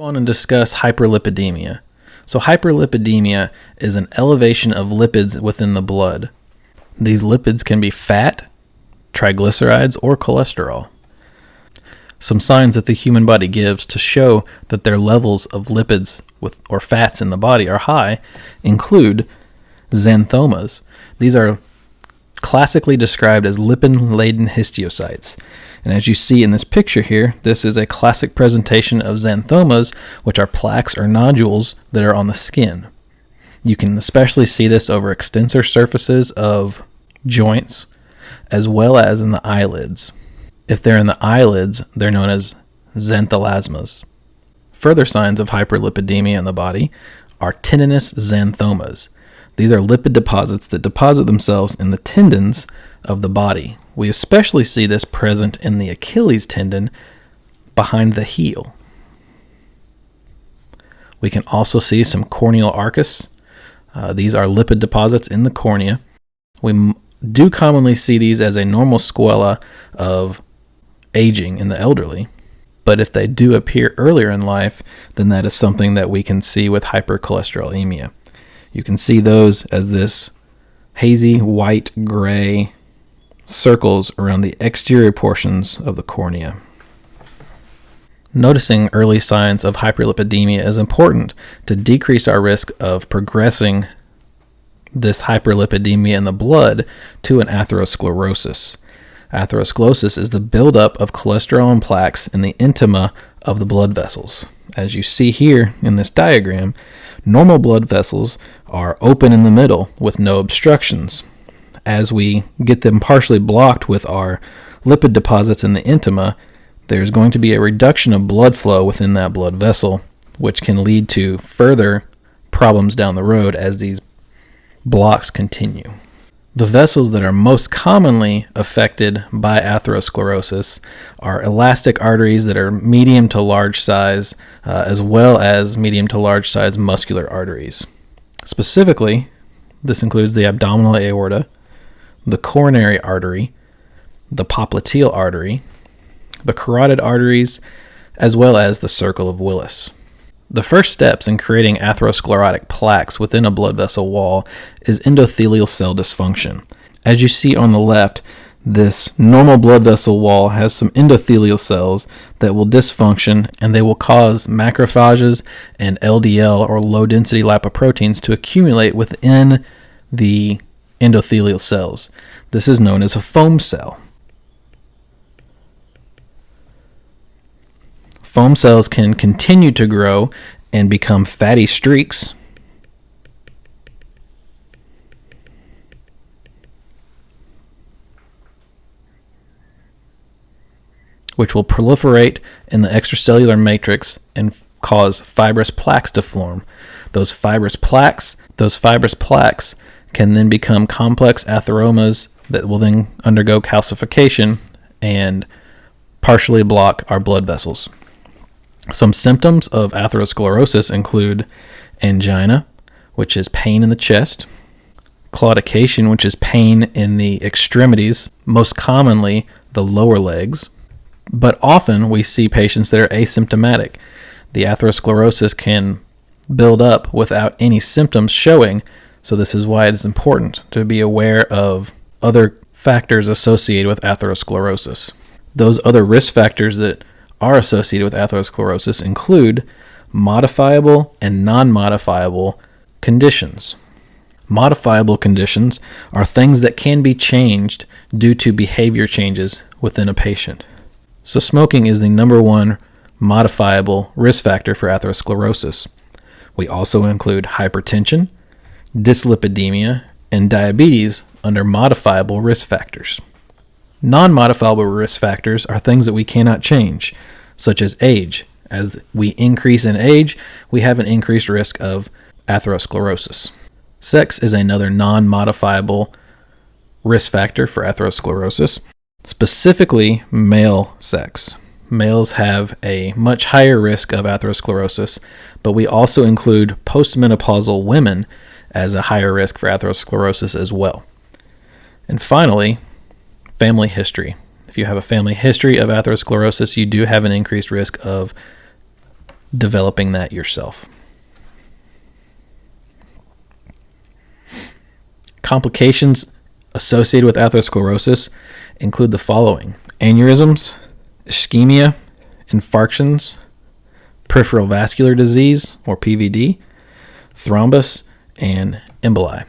on and discuss hyperlipidemia. So, hyperlipidemia is an elevation of lipids within the blood. These lipids can be fat, triglycerides, or cholesterol. Some signs that the human body gives to show that their levels of lipids with, or fats in the body are high include xanthomas. These are classically described as lipid laden histiocytes. And as you see in this picture here, this is a classic presentation of xanthomas, which are plaques or nodules that are on the skin. You can especially see this over extensor surfaces of joints as well as in the eyelids. If they're in the eyelids, they're known as xanthelasmas. Further signs of hyperlipidemia in the body are tendinous xanthomas. These are lipid deposits that deposit themselves in the tendons of the body. We especially see this present in the Achilles tendon behind the heel. We can also see some corneal arcus. Uh, these are lipid deposits in the cornea. We do commonly see these as a normal sequela of aging in the elderly. But if they do appear earlier in life, then that is something that we can see with hypercholesterolemia. You can see those as this hazy white gray circles around the exterior portions of the cornea. Noticing early signs of hyperlipidemia is important to decrease our risk of progressing this hyperlipidemia in the blood to an atherosclerosis. Atherosclerosis is the buildup of cholesterol and plaques in the intima of the blood vessels. As you see here in this diagram, normal blood vessels are open in the middle with no obstructions. As we get them partially blocked with our lipid deposits in the intima, there's going to be a reduction of blood flow within that blood vessel, which can lead to further problems down the road as these blocks continue. The vessels that are most commonly affected by atherosclerosis are elastic arteries that are medium to large size, uh, as well as medium to large size muscular arteries. Specifically, this includes the abdominal aorta, the coronary artery, the popliteal artery, the carotid arteries, as well as the circle of Willis. The first steps in creating atherosclerotic plaques within a blood vessel wall is endothelial cell dysfunction. As you see on the left, this normal blood vessel wall has some endothelial cells that will dysfunction and they will cause macrophages and LDL or low density lipoproteins to accumulate within the endothelial cells. This is known as a foam cell. Foam cells can continue to grow and become fatty streaks. Which will proliferate in the extracellular matrix and cause fibrous plaques to form. Those fibrous plaques, those fibrous plaques can then become complex atheromas that will then undergo calcification and partially block our blood vessels. Some symptoms of atherosclerosis include angina, which is pain in the chest, claudication, which is pain in the extremities, most commonly the lower legs. But often we see patients that are asymptomatic. The atherosclerosis can build up without any symptoms showing, so this is why it is important to be aware of other factors associated with atherosclerosis. Those other risk factors that are associated with atherosclerosis include modifiable and non modifiable conditions. Modifiable conditions are things that can be changed due to behavior changes within a patient. So, smoking is the number one modifiable risk factor for atherosclerosis. We also include hypertension, dyslipidemia, and diabetes under modifiable risk factors. Non modifiable risk factors are things that we cannot change, such as age. As we increase in age, we have an increased risk of atherosclerosis. Sex is another non modifiable risk factor for atherosclerosis, specifically male sex. Males have a much higher risk of atherosclerosis, but we also include postmenopausal women as a higher risk for atherosclerosis as well. And finally, family history. If you have a family history of atherosclerosis, you do have an increased risk of developing that yourself. Complications associated with atherosclerosis include the following aneurysms, ischemia, infarctions, peripheral vascular disease or PVD, thrombus, and emboli.